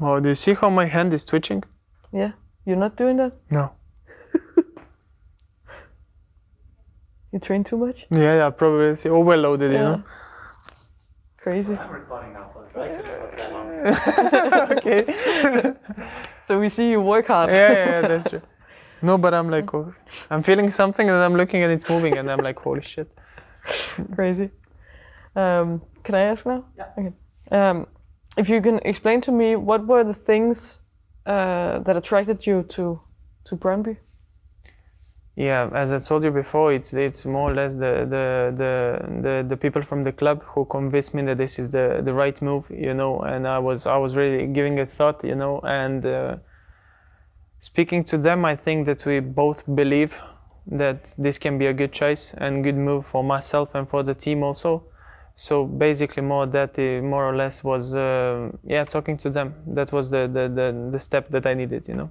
Oh, do you see how my hand is twitching? Yeah, you're not doing that. No. You train too much. Yeah, yeah, probably it's overloaded, you know. Crazy. I'm recording now, so I should put that on. okay. So we see you work hard. yeah, yeah, yeah, that's true. No, but I'm like, oh, I'm feeling something and I'm looking and it's moving and I'm like, holy shit. Crazy. Um, can I ask now? Yeah. Okay. Um, if you can explain to me what were the things uh, that attracted you to to Brøndby? Yeah, as I told you before, it's it's more or less the the the the, the people from the club who convinced me that this is the the right move, you know. And I was I was really giving a thought, you know. And uh, speaking to them, I think that we both believe that this can be a good choice and good move for myself and for the team also. So basically, more that uh, more or less was uh, yeah talking to them. That was the, the the the step that I needed, you know.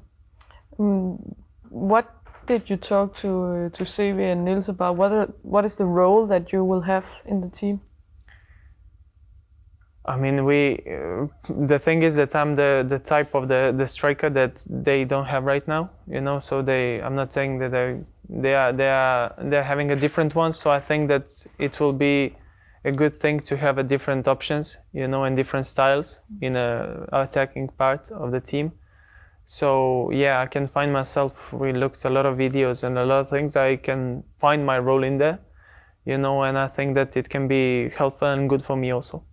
Mm, what did you talk to uh, to CV and Niels about? What are, what is the role that you will have in the team? I mean, we. Uh, the thing is that I'm the the type of the the striker that they don't have right now. You know, so they. I'm not saying that they they are they are they're having a different one. So I think that it will be a good thing to have a different options. You know, and different styles in a attacking part of the team. So yeah, I can find myself. We looked a lot of videos and a lot of things. I can find my role in there. You know, and I think that it can be helpful and good for me also.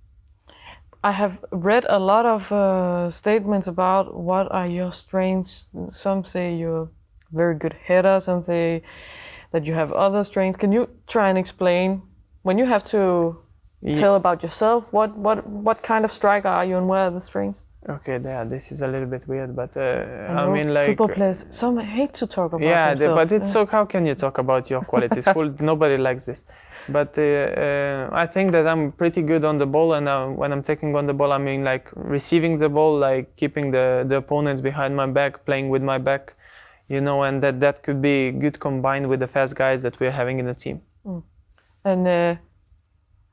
I have read a lot of uh, statements about what are your strengths. Some say you're very good header. Some say that you have other strengths. Can you try and explain when you have to Ye- tell about yourself? What what what kind of striker are you and where are the strengths? Okay, yeah, this is a little bit weird, but uh, I, know mean, like, football players. Some hate to talk about yeah, the, but it's so. How can you talk about your qualities? cool, nobody likes this. But uh, uh, I think that I'm pretty good on the ball, and uh, when I'm taking on the ball, I mean, like receiving the ball, like keeping the the opponents behind my back, playing with my back, you know, and that that could be good combined with the fast guys that we're having in the team. And uh,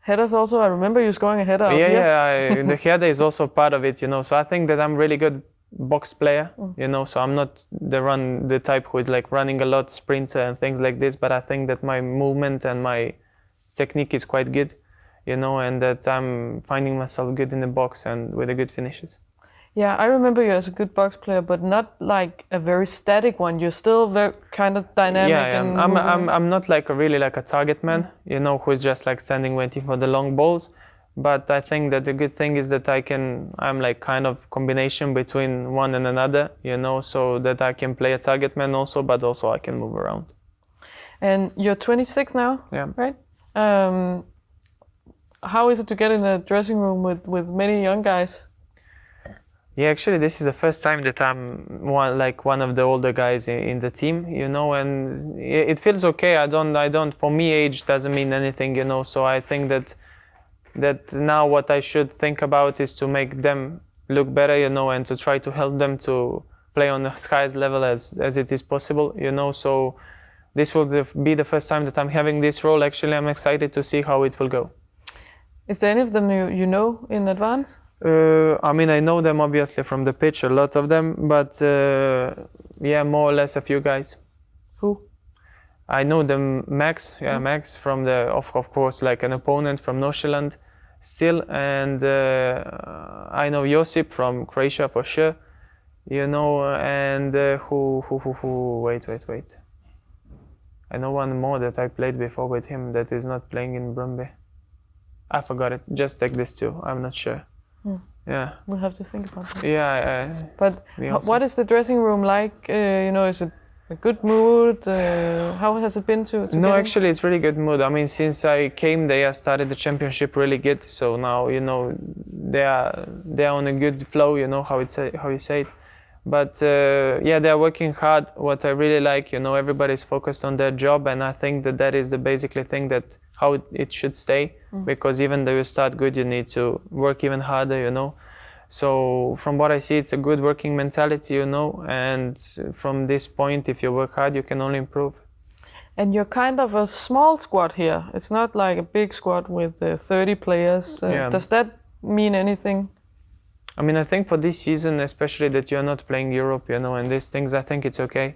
headers also. I remember you scoring a header. yeah, yeah. I, the header is also part of it, you know. So I think that I'm really good box player, mm. you know. So I'm not the run the type who is like running a lot, sprinter and things like this. But I think that my movement and my technique is quite good, you know, and that I'm finding myself good in the box and with the good finishes. Yeah, I remember you as a good box player, but not like a very static one. You're still very kind of dynamic. yeah, yeah. and I'm. I'm I'm not like a really like a target man, you know, who's just like standing waiting for the long balls. But I think that the good thing is that I can I'm like kind of combination between one and another, you know, so that I can play a target man also, but also I can move around. And you're 26 now, Yeah. right? Um, how is it to get in a dressing room with, with many young guys? Yeah, actually, this is the first time that I'm one like one of the older guys in, in the team, you know, and it, feels okay. I don't, I don't. For me, age doesn't mean anything, you know. So I think that that now what I should think about is to make them look better, you know, and to try to help them to play on the highest level as as it is possible, you know. So this will be the first time that I'm having this role. Actually, I'm excited to see how it will go. Is there any of them you, you know in advance? Uh, I mean, I know them obviously from the pitch, a lot of them, but uh, yeah, more or less a few guys. Who? I know them, Max, yeah, Max from the, of, of course, like an opponent from Nordsjælland still, and uh, I know Josip from Croatia for sure, you know, and uh, who, who, who, who, wait, wait, wait. I know one more that I played before with him that is not playing in Brøndby. I forgot it. Just take this two. I'm not sure. Hmm. Yeah, We'll have to think about that. yeah. But h- what is the dressing room like? Uh, you know, is it a good mood? Uh, how has it been to, to No, actually, it's really good mood. I mean, since I came, they have started the championship really good. So now, you know, they are they are on a good flow. You know how it's how you say it. But uh, yeah, they are working hard. What I really like, you know, everybody's focused on their job, and I think that that is the basically thing that how it, should stay. Because even though you start good, you need to work even harder. You know. So from what I see, it's a good working mentality, you know. And from this point, if you work hard, you can only improve. And you're kind of a small squad here. It's not like a big squad with uh, 30 players. Uh, Yeah. Does that mean anything? I mean, I think for this season, especially that you're not playing Europe, you know, and these things, I think it's okay.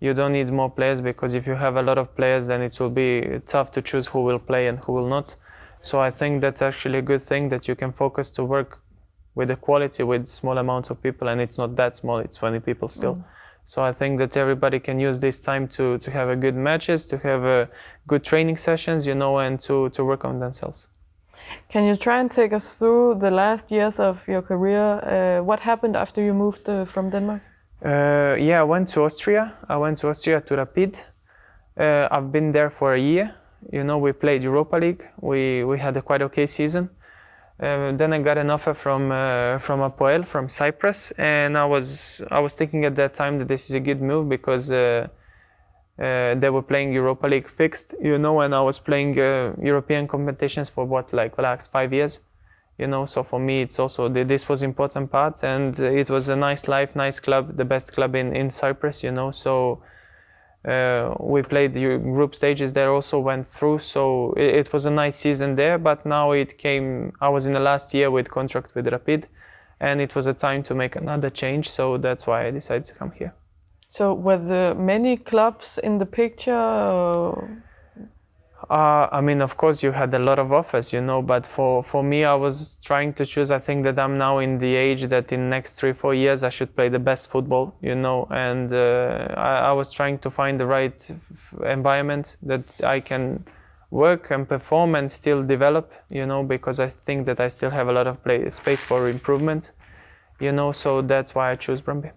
You don't need more players because if you have a lot of players, then it will be tough to choose who will play and who will not. So I think that's actually a good thing that you can focus to work with the quality with small amounts of people, and it's not that small. It's 20 people still. Mm. So I think that everybody can use this time to to have a good matches, to have a good training sessions, you know, and to to work on themselves. Can you try and take us through the last years of your career? Uh, what happened after you moved uh, from Denmark? Uh, yeah, I went to Austria. I went to Austria to Rapid. Uh, I've been there for a year. You know, we played Europa League. We we had a quite okay season. Uh, then I got an offer from uh, from Apoel from Cyprus, and I was I was thinking at that time that this is a good move because uh, they were playing Europa League fixed, you know, and I was playing uh, European competitions for what like last five years, you know. So for me, it's also th- this was important part, and it was a nice life, nice club, the best club in in Cyprus, you know. So uh, we played the group stages there also went through so it, it, was a nice season there but now it came i was in the last year with contract with rapid and it was a time to make another change so that's why i decided to come here so were there many clubs in the picture? Uh, I mean, of course, you had a lot of offers, you know, but for, for me, I was trying to choose. I think that I'm now in the age that in next three, four years, I should play the best football, you know, and uh, I, I, was trying to find the right environment that I can work and perform and still develop, you know, because I think that I still have a lot of play, space for improvement, you know, so that's why I choose Brøndby.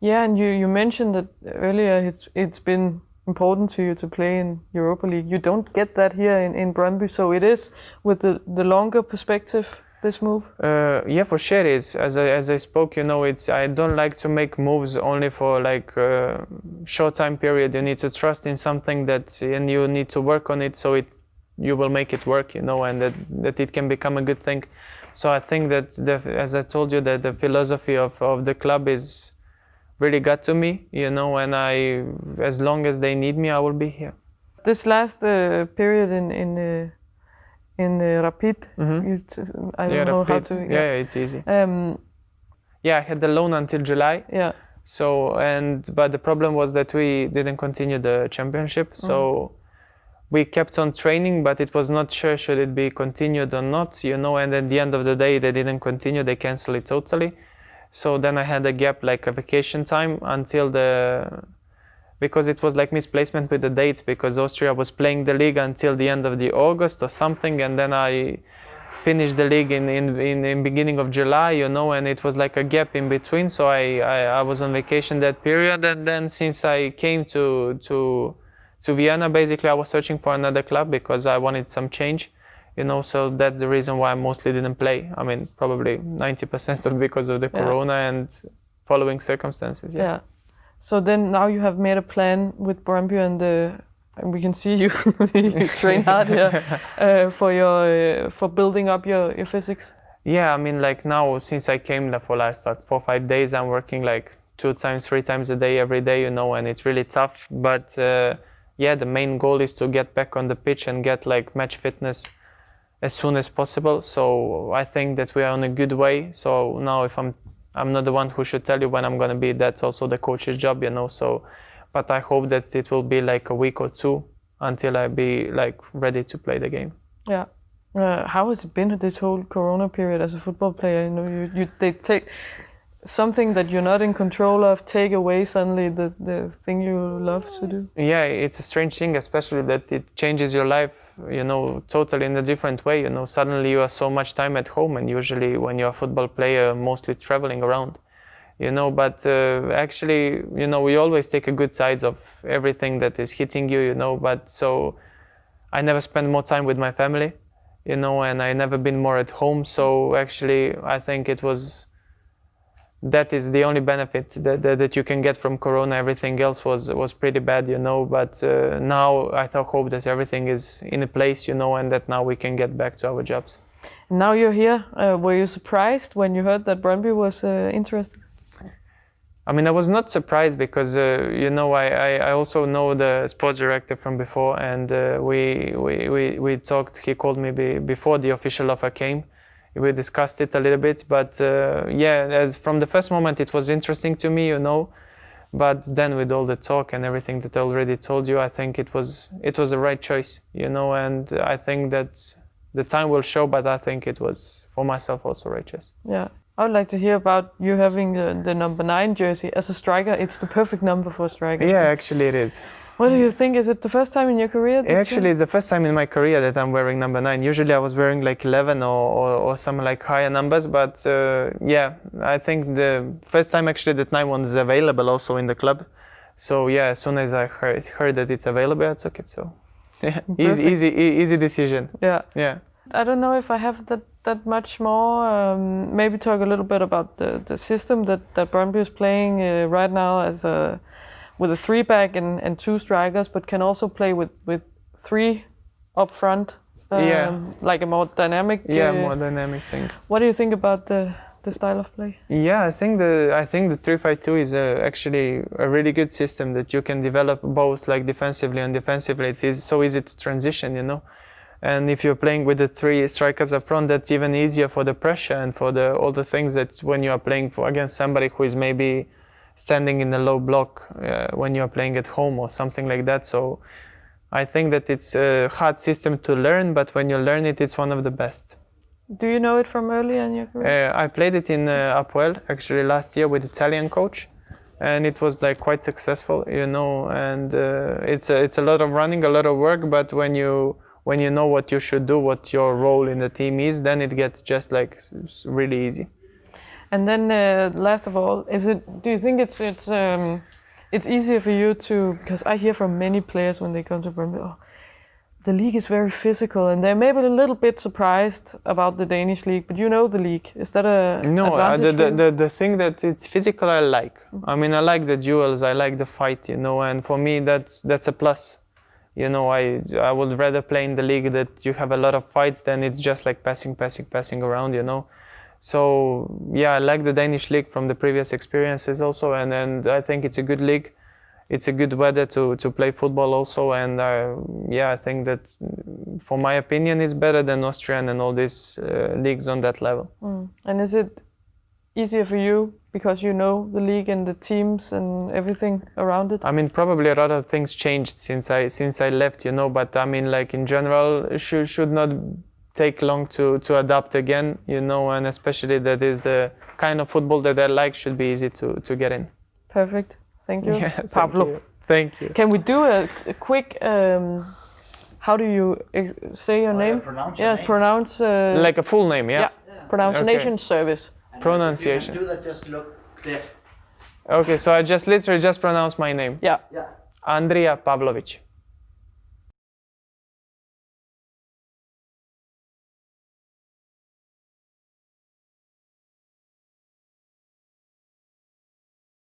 Yeah, and you, you mentioned that earlier it's it's been important to you to play in Europa League. You don't get that here in, in Brøndby, so it is with the, the longer perspective, this move? Uh, yeah, for sure it is. As I, as I spoke, you know, it's I don't like to make moves only for like a uh, short time period. You need to trust in something that, and you need to work on it so it you will make it work, you know, and that, that it can become a good thing. So I think that, the, as I told you, that the philosophy of, of the club is really got to me, you know, and I, as long as they need me, I will be here. This last uh, period in in uh, in uh, Rapid, mm-hmm. I don't yeah, know Rapid. how to. Yeah. yeah, it's easy. Um, yeah, I had the loan until July. Yeah. So and but the problem was that we didn't continue the championship. So mm. we kept on training, but it was not sure should it be continued or not, you know. And at the end of the day, they didn't continue. They canceled it totally. So then I had a gap, like a vacation time, until the because it was like misplacement with the dates because Austria was playing the league until the end of the August or something, and then I finished the league in in, in, in beginning of July, you know, and it was like a gap in between. So I, I, I was on vacation that period, and then since I came to to to Vienna, basically I was searching for another club because I wanted some change you know so that's the reason why i mostly didn't play i mean probably 90% of because of the yeah. corona and following circumstances yeah. yeah. so then now you have made a plan with Brøndby and uh, and we can see you you train hard here uh, for your uh, for building up your, your physics yeah i mean like now since i came for last like four five days i'm working like two times three times a day every day you know and it's really tough but uh, yeah the main goal is to get back on the pitch and get like match fitness as soon as possible. So I think that we are on a good way. So now if I'm I'm not the one who should tell you when I'm gonna be. That's also the coach's job, you know. So, but I hope that it will be like a week or two until I be like ready to play the game. Yeah. Uh, how has it been this whole Corona period as a football player? You know, you, you they take something that you're not in control of take away suddenly the the thing you love to do. Yeah, it's a strange thing, especially that it changes your life you know totally in a different way you know suddenly you are so much time at home and usually when you're a football player mostly traveling around you know but uh, actually you know we always take a good sides of everything that is hitting you you know but so i never spend more time with my family you know and i never been more at home. So actually i think it was that is the only benefit that, that, that, you can get from corona. Everything else was was pretty bad you know but uh, now i hope that everything is in a place you know and that now we can get back to our jobs. Now you're here uh, were you surprised when you heard that Brøndby was uh, interested I mean, I was not surprised because uh, you know I, I, I, also know the sports director from before, and uh, we, we, we we talked. He called me be, before the official offer came, we discussed it a little bit. But uh, yeah, as from the first moment, it was interesting to me, you know. But then with all the talk and everything that I already told you, I think it was it was the right choice, you know. And I think that the time will show. But I think it was for myself also right choice. Yeah. I would like to hear about you having the, the number nine jersey as a striker. It's the perfect number for a striker. Yeah, actually it is. What do you think? Is it the first time in your career? that you- Actually, it's the first time in my career that I'm wearing number nine. Usually, I was wearing like 11 or, or, or some like higher numbers. But uh, yeah, I think the first time actually that nine one is available also in the club. So yeah, as soon as I heard, heard that it's available, I took it. So yeah, easy, easy, easy decision. yeah. Yeah. I don't know if I have that that much more. Um, maybe talk a little bit about the, the system that that Brøndby is playing uh, right now as a with a three back and, and two strikers, but can also play with with three up front. Um, Yeah. like a more dynamic. Yeah, uh, more dynamic thing. What do you think about the the style of play? Yeah, I think the I think the three five two is uh, actually a really good system that you can develop both like defensively and defensively. It is so easy to transition, you know. And if you're playing with the three strikers up front, that's even easier for the pressure and for the all the things that when you are playing for against somebody who is maybe standing in a low block uh, when you are playing at home or something like that. So I think that it's a hard system to learn, but when you learn it, it's one of the best. Do you know it from early in your career? Uh, I played it in uh, Apoel actually last year with Italian coach, and it was like quite successful, you know. And uh, it's a, it's a lot of running, a lot of work, but when you when you know what you should do, what your role in the team is, then it gets just like really easy. And then, uh, last of all, is it? Do you think it's it's um, it's easier for you to? Because I hear from many players when they come to Brøndby, oh, the league is very physical, and they're maybe a little bit surprised about the Danish league. But you know the league. Is that a No, uh, the, the, the the thing that it's physical, I like. I mean, I like the duels, I like the fight, you know, and for me, that's that's a plus. You know, I I would rather play in the league that you have a lot of fights than it's just like passing, passing, passing around, you know. So yeah, I like the Danish league from the previous experiences also, and and I think it's a good league. It's a good weather to to play football also, and uh, yeah, I think that, mm, for my opinion, it's better than Austrian and all these uh, leagues on that level. and is it easier for you because you know the league and the teams and everything around it? I mean, probably a lot of things changed since I since I left, you know. But I mean, like in general, should should not take long to to adapt again, you know. And especially that is the kind of football that I like should be easy to to get in. Perfect. Thank you, Yeah, thank Pablo. you. Thank you. Can we do a, a quick? Um, how do you say your Oh, name? yeah, pronounce your yeah, name. pronounce. Uh, Like a full name, yeah. yeah, pronunciation service. And Pronunciation. If you can do that, just look there. Okay, so I just literally just pronounce my name, Yeah, Yeah. Andrija Pavlovic.